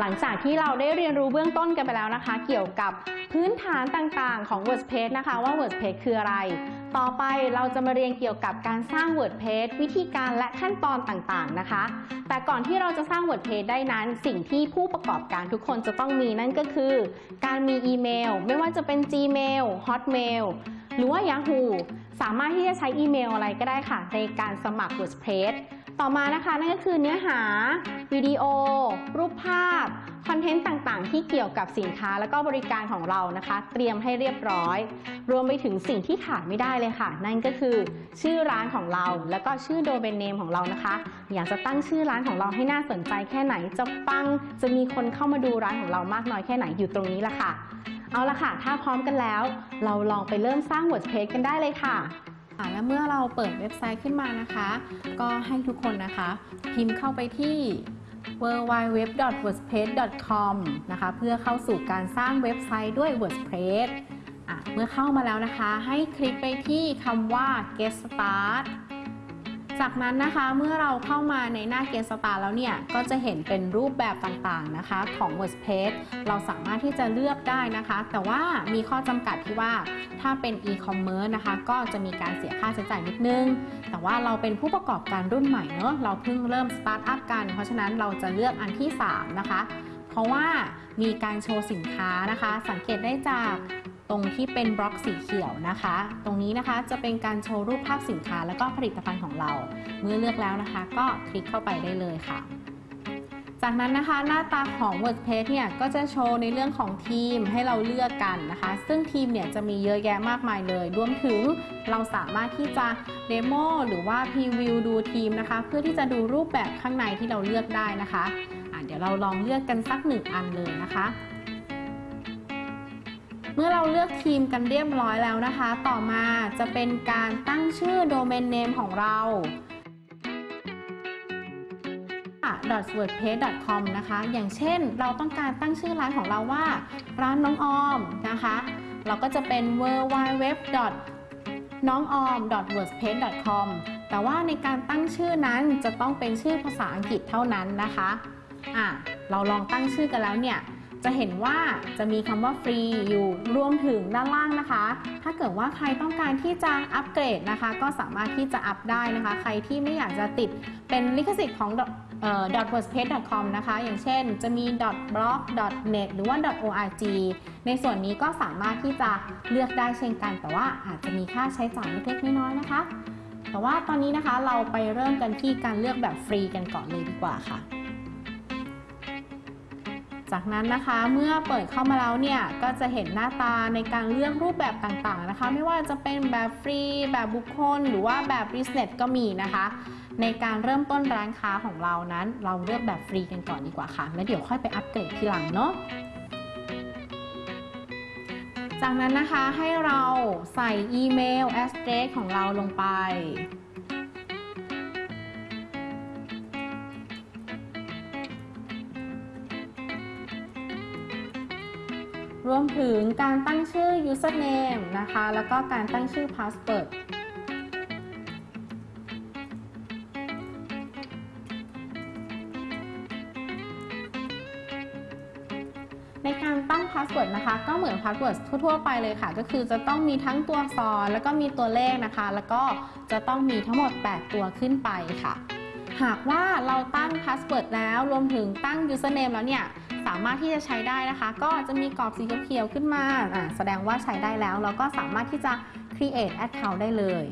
หลังจากที่เราได้เรียนรู้เบื้องต้นกันไปแล้วนะคะ เกี่ยวกับพื้นฐานต่างๆของ WordPress นะคะว่า WordPress คืออะไร ต่อไปเราจะมาเรียนเกี่ยวกับการสร้าง WordPress วิธีการและขั้นตอนต่างๆนะคะ แต่ก่อนที่เราจะสร้าง WordPress ได้นั้น สิ่งที่ผู้ประกอบการทุกคนจะต้องมีนั่นก็คือ การมีอีเมล ไม่ว่าจะเป็น Gmail Hotmail หรือว่า Yahoo สามารถที่จะใช้อีเมลอะไรก็ได้ค่ะ ในการสมัคร WordPress ต่อมานะคะนั่นก็คือเนื้อหา วิดีโอ รูปภาพ คอนเทนต์ต่างๆ ที่เกี่ยวกับสินค้าและก็บริการของเรานะคะ เตรียมให้เรียบร้อย รวมไปถึงสิ่งที่ขาดไม่ได้เลยค่ะ นั่นก็คือ ชื่อร้านของเรา แล้วก็ชื่อโดเมนเนมของเรานะคะ อยากจะตั้งชื่อร้านของเราให้น่าสนใจแค่ไหนจะปังจะมีคนเข้ามาดูร้านของเรามากน้อยแค่ไหนอยู่ตรงนี้ละค่ะ เอาละค่ะ ถ้าพร้อมกันแล้ว เราลองไปเริ่มสร้าง WordPress กันได้เลยค่ะค่ะ และเมื่อเราเปิดเว็บไซต์ขึ้นมานะคะ ก็ให้ทุกคนนะคะ พิมพ์เข้าไปที่ www.wordpress.com นะคะ เพื่อเข้าสู่การสร้างเว็บไซต์ด้วย WordPress เมื่อเข้ามาแล้วนะคะ ให้คลิกไปที่คำว่า get start จากนั้นนะคะเมื่อเราเข้ามาในหน้า Get Start แล้วเนี่ยก็จะเห็นเป็นรูปแบบต่างๆนะคะของ WordPress เราสามารถที่จะเลือกได้นะคะ แต่ว่ามีข้อจำกัดที่ว่าถ้าเป็น e-commerce นะคะ ก็จะมีการเสียค่าใช้จ่ายนิดนึง แต่ว่าเราเป็นผู้ประกอบการรุ่นใหม่เนอะเราเพิ่งเริ่มสตาร์ทอัพกัน เพราะฉะนั้นเราจะเลือกอันที่ 3 นะคะ เพราะว่ามีการโชว์สินค้านะคะ สังเกตได้จาก ตรงที่เป็นบล็อกสีเขียวนะคะ ตรงนี้นะคะจะเป็นการโชว์รูปภาพสินค้า แล้วก็ผลิตภัณฑ์ของเรา เมื่อเลือกแล้วนะคะ ก็คลิกเข้าไปได้เลยค่ะ จากนั้นนะคะหน้าตาของ WordPress เนี่ยก็จะโชว์ในเรื่องของทีมให้เราเลือกกันนะคะ ซึ่งทีมเนี่ยจะมีเยอะแยะมากมายเลย รวมถึงเราสามารถที่จะเดโมหรือว่าพรีวิวดูทีมนะคะ เพื่อที่จะดูรูปแบบข้างในที่เราเลือกได้นะคะะเดี๋ยวเราลองเลือกกันสักหนึ่งอันเลยนะคะ มื่อเราเลือกทีมกันเรียบร้อยแล้วนะคะ ต่อมาจะเป็นการตั้งชื่อโดเมนเนมของเรา .wordpress.com นะคะ อย่างเช่นเราต้องการตั้งชื่อร้านของเราว่า ร้านน้องออมนะคะ เราก็จะเป็น w w w น้องออม wordpress.com แต่ว่าในการตั้งชื่อนั้นจะต้องเป็นชื่อภาษาอังกฤษเท่านั้นนะคะอะเราลองตั้งชื่อกันแล้วเนี่ย จะเห็นว่าจะมีคำว่าฟรีอยู่รวมถึงด้านล่างนะคะ ถ้าเกิดว่าใครต้องการที่จะอัปเกรดนะคะ ก็สามารถที่จะอัปได้นะคะ ใครที่ไม่อยากจะติดเป็นลิขสิทธิ์ของ .wordpress.com นะคะ อย่างเช่นจะมี .blog .net หรือว่า .org ในส่วนนี้ก็สามารถที่จะเลือกได้เช่นกัน แต่ว่าอาจจะมีค่าใช้จ่ายเล็กๆน้อยๆนะคะ แต่ว่าตอนนี้นะคะเราไปเริ่มกันที่การเลือกแบบฟรีกันก่อนเลยดีกว่าค่ะ จากนั้นนะคะเมื่อเปิดเข้ามาแล้วเนี่ยก็จะเห็นหน้าตาในการเลือกรูปแบบต่างๆนะคะ ไม่ว่าจะเป็นแบบฟรี แบบบุคคล หรือว่าแบบ business ก็มีนะคะ ในการเริ่มต้นร้านค้าของเรานั้น เราเลือกแบบฟรีกันก่อนดีกว่าค่ะ แล้วเดี๋ยวค่อยไปอัปเกรดทีหลังเนาะจากนั้นนะคะให้เราใส่อีเมล address ของเราลงไป รวมถึงการตั้งชื่อ username นะคะ แล้วก็การตั้งชื่อ password ในการตั้ง password นะคะ ก็เหมือน password ทั่วๆไปเลยค่ะ ก็คือจะต้องมีทั้งตัวอักษรแล้วก็มีตัวเลขนะคะ แล้วก็จะต้องมีทั้งหมด 8 ตัวขึ้นไปค่ะ หากว่าเราตั้ง password แล้วรวมถึงตั้ง username แล้วเนี่ยสามารถที่จะใช้ได้นะคะ ก็จะมีกรอบสีเขียวขึ้นมาแสดงว่าใช้ได้แล้ว เราก็สามารถที่จะ create account ได้เลย